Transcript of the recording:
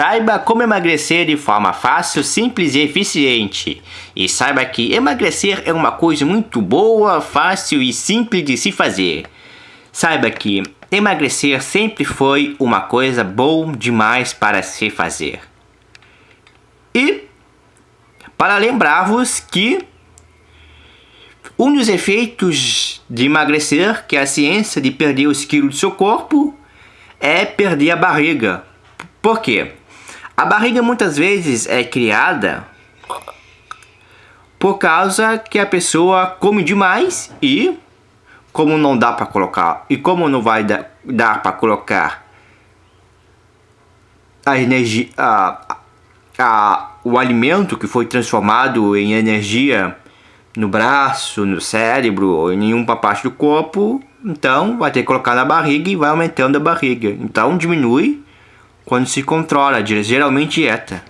Saiba como emagrecer de forma fácil, simples e eficiente. E saiba que emagrecer é uma coisa muito boa, fácil e simples de se fazer. Saiba que emagrecer sempre foi uma coisa boa demais para se fazer. E para lembrar-vos que um dos efeitos de emagrecer, que é a ciência de perder os quilos do seu corpo, é perder a barriga. Por quê? A barriga muitas vezes é criada por causa que a pessoa come demais e como não dá para colocar e como não vai dar, dar para colocar a energia a, a, o alimento que foi transformado em energia no braço, no cérebro ou em nenhuma parte do corpo, então vai ter que colocar na barriga e vai aumentando a barriga. Então diminui quando se controla, geralmente dieta.